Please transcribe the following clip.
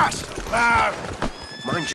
Fast! Uh, mind you.